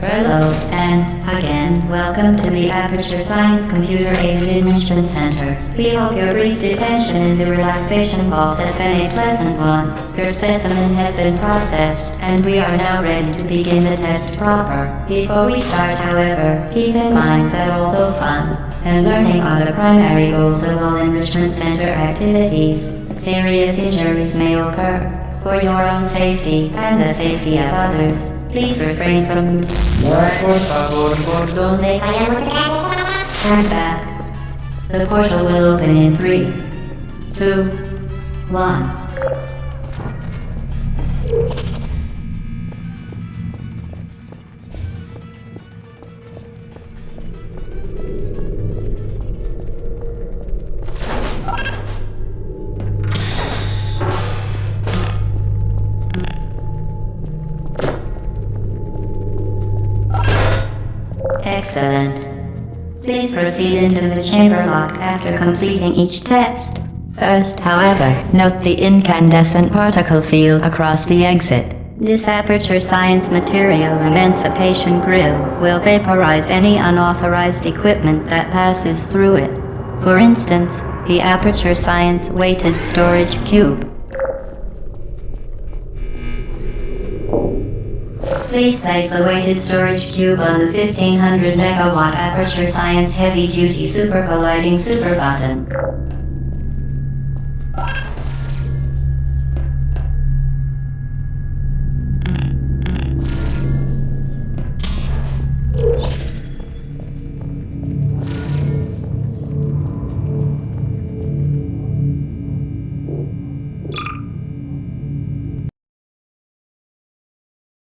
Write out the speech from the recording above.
Hello, and again, welcome to the Aperture Science Computer Aided Enrichment Center. We hope your brief detention in the relaxation vault has been a pleasant one. Your specimen has been processed, and we are now ready to begin the test proper. Before we start, however, keep in mind that although fun and learning are the primary goals of all Enrichment Center activities, serious injuries may occur. For your own safety and the safety of others, please refrain from Por favor, por donde Stand back. The portal will open in three, two, one. Excellent. Please proceed into the chamber lock after completing each test. First, however, note the incandescent particle field across the exit. This Aperture Science Material Emancipation Grill will vaporize any unauthorized equipment that passes through it. For instance, the Aperture Science Weighted Storage Cube. Please place the weighted storage cube on the 1500 megawatt Aperture Science Heavy Duty Super Colliding Super Button.